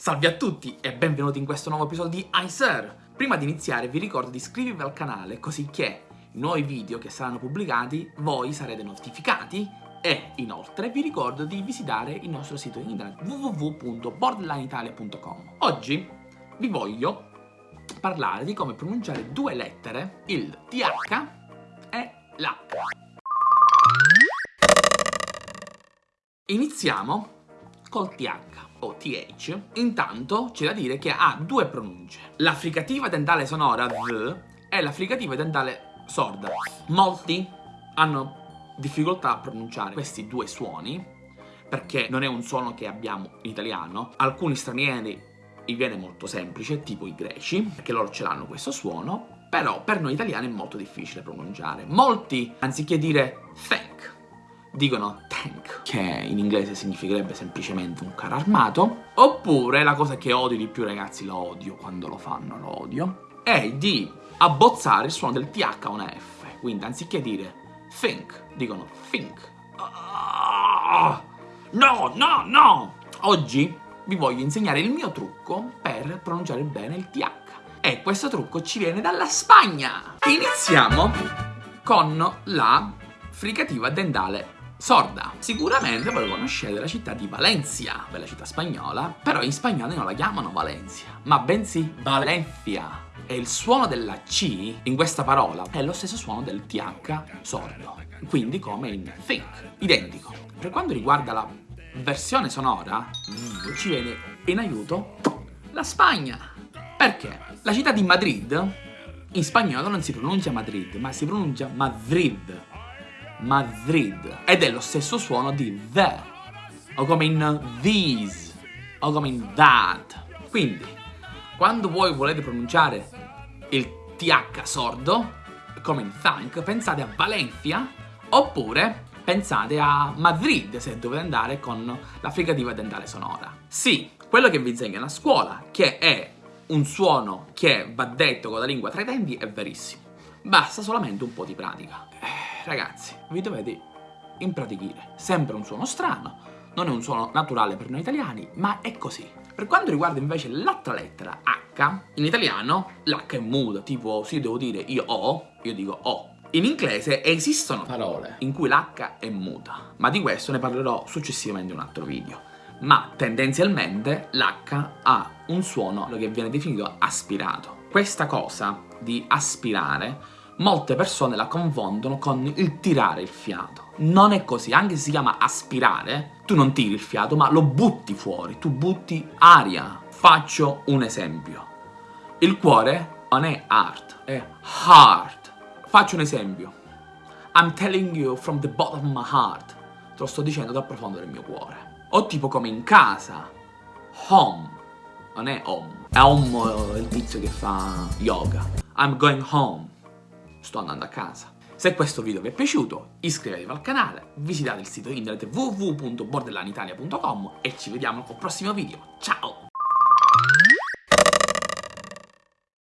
Salve a tutti e benvenuti in questo nuovo episodio di iSir! Prima di iniziare vi ricordo di iscrivervi al canale così che i nuovi video che saranno pubblicati voi sarete notificati e inoltre vi ricordo di visitare il nostro sito internet www.borderlineitalia.com Oggi vi voglio parlare di come pronunciare due lettere, il TH e l'H. Iniziamo col TH o TH, intanto c'è da dire che ha due pronunce. La fricativa dentale sonora V e la fricativa dentale sorda. Molti hanno difficoltà a pronunciare questi due suoni perché non è un suono che abbiamo in italiano. Alcuni stranieri gli viene molto semplice, tipo i greci, perché loro ce l'hanno questo suono, però per noi italiani è molto difficile pronunciare. Molti, anziché dire thank, dicono tank, che in inglese significherebbe semplicemente un carro armato, oppure la cosa che odio di più ragazzi, lo odio quando lo fanno, lo odio, è di abbozzare il suono del TH a una F, quindi anziché dire think, dicono think. Ah, no, no, no! Oggi vi voglio insegnare il mio trucco per pronunciare bene il TH. E questo trucco ci viene dalla Spagna! Iniziamo con la fricativa dentale sorda. Sicuramente voi conoscete la città di Valencia, bella città spagnola, però in spagnolo non la chiamano Valencia, ma bensì Valencia. E il suono della C in questa parola è lo stesso suono del TH sordo, quindi come in think, identico. Per quanto riguarda la versione sonora, ci viene in aiuto la Spagna. Perché? La città di Madrid in spagnolo non si pronuncia Madrid, ma si pronuncia Madrid. Madrid. Ed è lo stesso suono di the, o come in these, o come in that. Quindi, quando voi volete pronunciare il TH sordo, come in thank, pensate a Valencia, oppure pensate a Madrid se dovete andare con la fricativa dentale sonora. Sì, quello che vi insegnano a scuola, che è un suono che va detto con la lingua tra i denti, è verissimo. Basta solamente un po' di pratica. Ragazzi, vi dovete impratichire. Sempre un suono strano, non è un suono naturale per noi italiani, ma è così. Per quanto riguarda invece l'altra lettera, H, in italiano l'H è muta, tipo se io devo dire io ho, io dico ho. In inglese esistono parole in cui l'H è muta, ma di questo ne parlerò successivamente in un altro video. Ma tendenzialmente l'H ha un suono che viene definito aspirato. Questa cosa di aspirare molte persone la confondono con il tirare il fiato. Non è così, anche se si chiama aspirare, tu non tiri il fiato, ma lo butti fuori, tu butti aria. Faccio un esempio. Il cuore non è art, è heart. Faccio un esempio. I'm telling you from the bottom of my heart. Te lo sto dicendo dal profondo del mio cuore. O tipo come in casa. Home. Non è home. È home il tizio che fa yoga. I'm going home sto andando a casa. Se questo video vi è piaciuto iscrivetevi al canale, visitate il sito internet www.borderlanitalia.com e ci vediamo al prossimo video. Ciao!